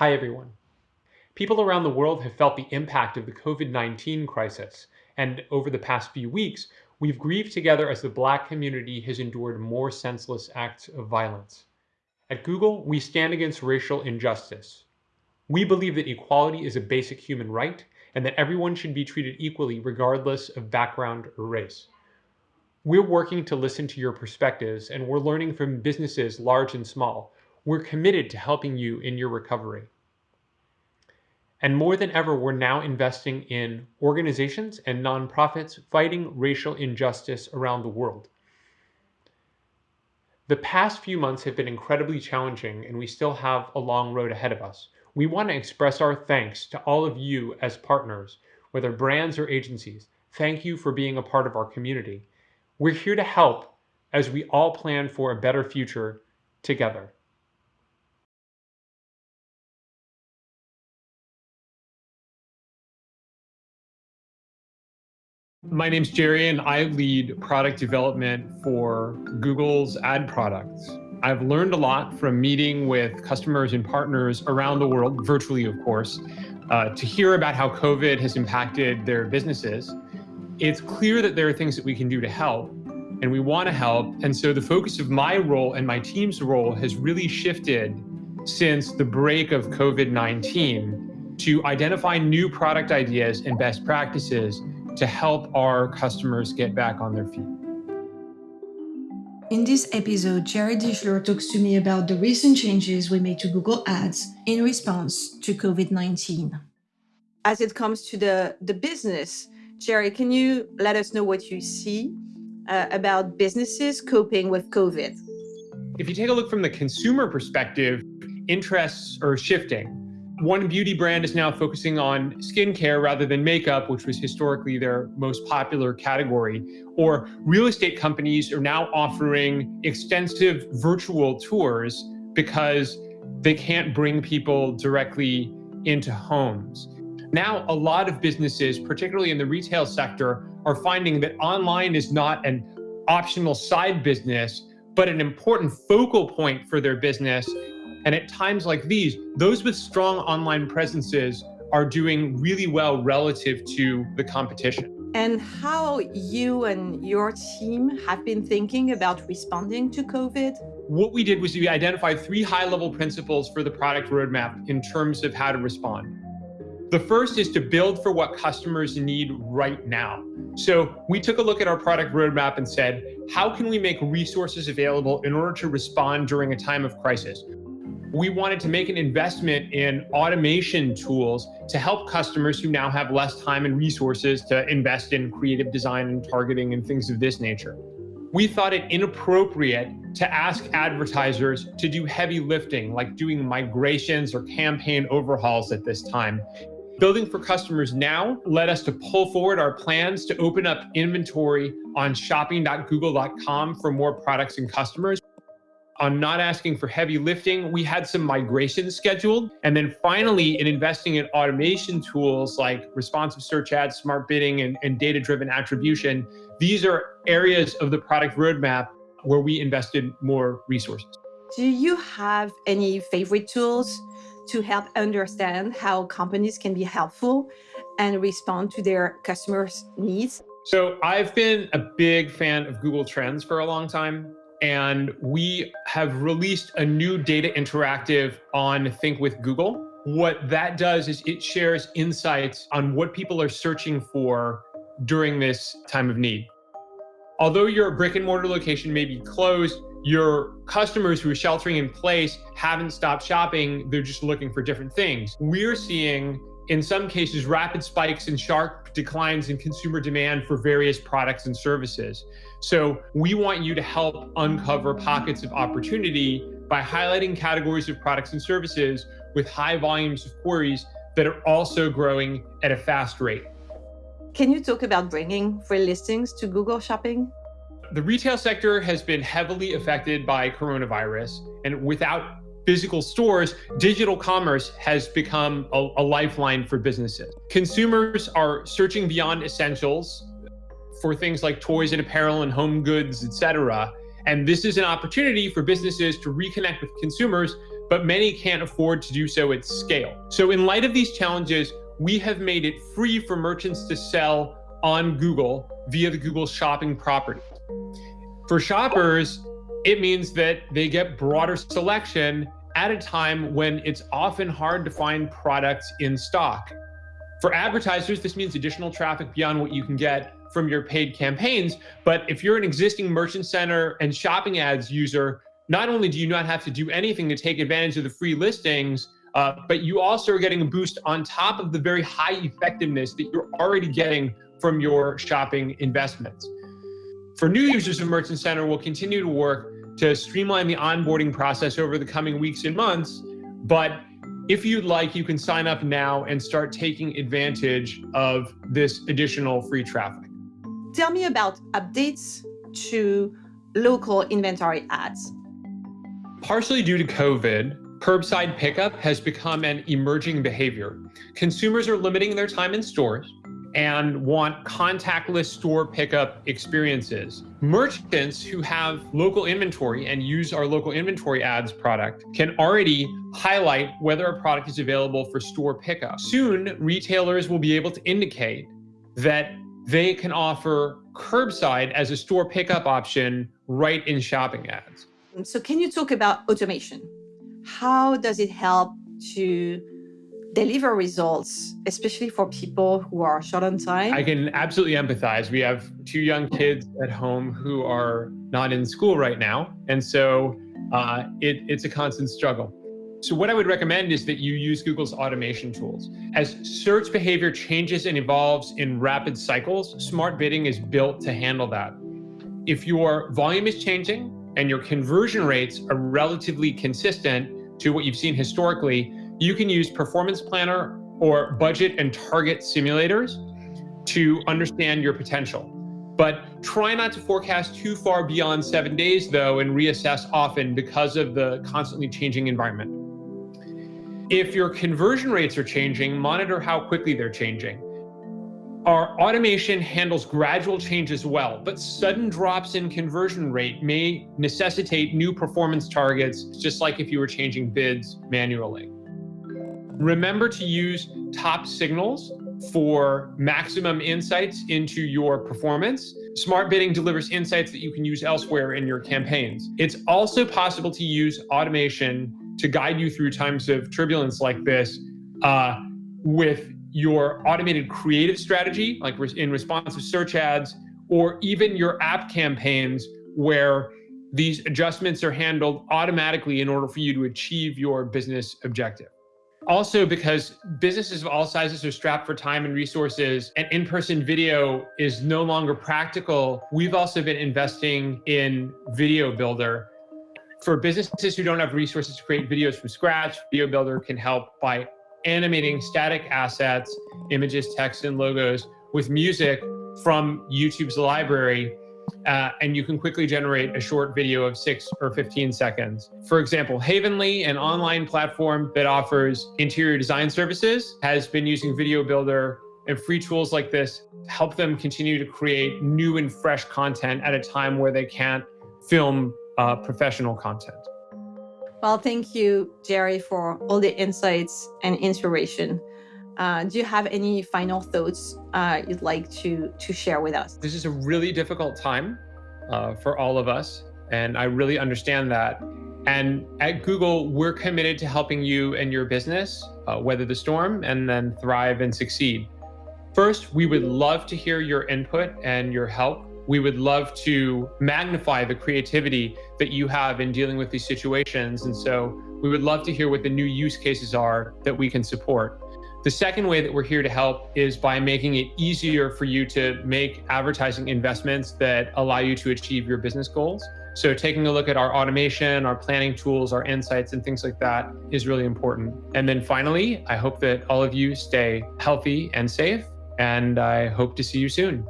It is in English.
Hi, everyone. People around the world have felt the impact of the COVID 19 crisis, and over the past few weeks, we've grieved together as the Black community has endured more senseless acts of violence. At Google, we stand against racial injustice. We believe that equality is a basic human right and that everyone should be treated equally regardless of background or race. We're working to listen to your perspectives and we're learning from businesses large and small. We're committed to helping you in your recovery. And more than ever, we're now investing in organizations and nonprofits fighting racial injustice around the world. The past few months have been incredibly challenging, and we still have a long road ahead of us. We want to express our thanks to all of you as partners, whether brands or agencies. Thank you for being a part of our community. We're here to help as we all plan for a better future together. My name's Jerry, and I lead product development for Google's ad products. I've learned a lot from meeting with customers and partners around the world, virtually, of course, uh, to hear about how COVID has impacted their businesses. It's clear that there are things that we can do to help, and we want to help. And so the focus of my role and my team's role has really shifted since the break of COVID 19 to identify new product ideas and best practices to help our customers get back on their feet. In this episode, Jerry Dischler talks to me about the recent changes we made to Google Ads in response to COVID 19. As it comes to the, the business, Jerry, can you let us know what you see uh, about businesses coping with COVID? If you take a look from the consumer perspective, interests are shifting one beauty brand is now focusing on skincare rather than makeup, which was historically their most popular category. Or real estate companies are now offering extensive virtual tours because they can't bring people directly into homes. Now, a lot of businesses, particularly in the retail sector, are finding that online is not an optional side business, but an important focal point for their business and at times like these, those with strong online presences are doing really well relative to the competition. And how you and your team have been thinking about responding to COVID? What we did was we identified three high level principles for the product roadmap in terms of how to respond. The first is to build for what customers need right now. So we took a look at our product roadmap and said, how can we make resources available in order to respond during a time of crisis? We wanted to make an investment in automation tools to help customers who now have less time and resources to invest in creative design and targeting and things of this nature. We thought it inappropriate to ask advertisers to do heavy lifting, like doing migrations or campaign overhauls at this time. Building for customers now led us to pull forward our plans to open up inventory on shopping.google.com for more products and customers on not asking for heavy lifting. We had some migration scheduled. And then finally, in investing in automation tools like responsive search ads, smart bidding, and, and data driven attribution, these are areas of the product roadmap where we invested more resources. Do you have any favorite tools to help understand how companies can be helpful and respond to their customers' needs? So I've been a big fan of Google Trends for a long time and we have released a new data interactive on Think with Google. What that does is it shares insights on what people are searching for during this time of need. Although your brick and mortar location may be closed, your customers who are sheltering in place haven't stopped shopping. They're just looking for different things. We're seeing in some cases, rapid spikes and sharp declines in consumer demand for various products and services. So we want you to help uncover pockets of opportunity by highlighting categories of products and services with high volumes of queries that are also growing at a fast rate. Can you talk about bringing free listings to Google Shopping? The retail sector has been heavily affected by coronavirus, and without physical stores, digital commerce has become a, a, lifeline for businesses. Consumers are searching beyond essentials for things like toys and apparel and home goods, etc. And this is an opportunity for businesses to reconnect with consumers but many can't afford to do so at scale. So in light of these challenges, we have made it free for merchants to sell on Google via the Google Shopping property. For shoppers, it means that they get broader selection at a time when it's often hard to find products in stock. For advertisers, this means additional traffic beyond what you can get from your paid campaigns. But if you're an existing Merchant Center and shopping ads user, not only do you not have to do anything to take advantage of the free listings, uh, but you also are getting a boost on top of the very high effectiveness that you're already getting from your shopping investments. For new users of Merchant Center, we'll continue to work to streamline the onboarding process over the coming weeks and months. But if you'd like, you can sign up now and start taking advantage of this additional free traffic. Tell me about updates to local inventory ads. Partially due to COVID, curbside pickup has become an emerging behavior. Consumers are limiting their time in stores and want contactless store pickup experiences. Merchants who have local inventory and use our local inventory ads product can already highlight whether a product is available for store pickup. Soon, retailers will be able to indicate that they can offer curbside as a store pickup option right in shopping ads. So can you talk about automation? How does it help to deliver results, especially for people who are short on time? I can absolutely empathize. We have two young kids at home who are not in school right now. And so uh, it, it's a constant struggle. So what I would recommend is that you use Google's automation tools. As search behavior changes and evolves in rapid cycles, smart bidding is built to handle that. If your volume is changing and your conversion rates are relatively consistent to what you've seen historically, you can use Performance Planner or budget and target simulators to understand your potential. But try not to forecast too far beyond seven days, though, and reassess often because of the constantly changing environment. If your conversion rates are changing, monitor how quickly they're changing. Our automation handles gradual change as well, but sudden drops in conversion rate may necessitate new performance targets, just like if you were changing bids manually. Remember to use top signals for maximum insights into your performance. Smart bidding delivers insights that you can use elsewhere in your campaigns. It's also possible to use automation to guide you through times of turbulence like this uh, with your automated creative strategy, like in responsive search ads, or even your app campaigns where these adjustments are handled automatically in order for you to achieve your business objective. Also, because businesses of all sizes are strapped for time and resources, and in person video is no longer practical, we've also been investing in Video Builder for businesses who don't have resources to create videos from scratch, Video Builder can help by animating static assets, images, text, and logos with music from YouTube's library. Uh, and you can quickly generate a short video of six or 15 seconds. For example, Havenly, an online platform that offers interior design services, has been using Video Builder and free tools like this to help them continue to create new and fresh content at a time where they can't film uh, professional content. Well, thank you, Jerry, for all the insights and inspiration. Uh, do you have any final thoughts uh, you'd like to, to share with us? This is a really difficult time uh, for all of us, and I really understand that. And at Google, we're committed to helping you and your business uh, weather the storm and then thrive and succeed. First, we would love to hear your input and your help we would love to magnify the creativity that you have in dealing with these situations. And so we would love to hear what the new use cases are that we can support. The second way that we're here to help is by making it easier for you to make advertising investments that allow you to achieve your business goals. So taking a look at our automation, our planning tools, our insights, and things like that is really important. And then finally, I hope that all of you stay healthy and safe, and I hope to see you soon.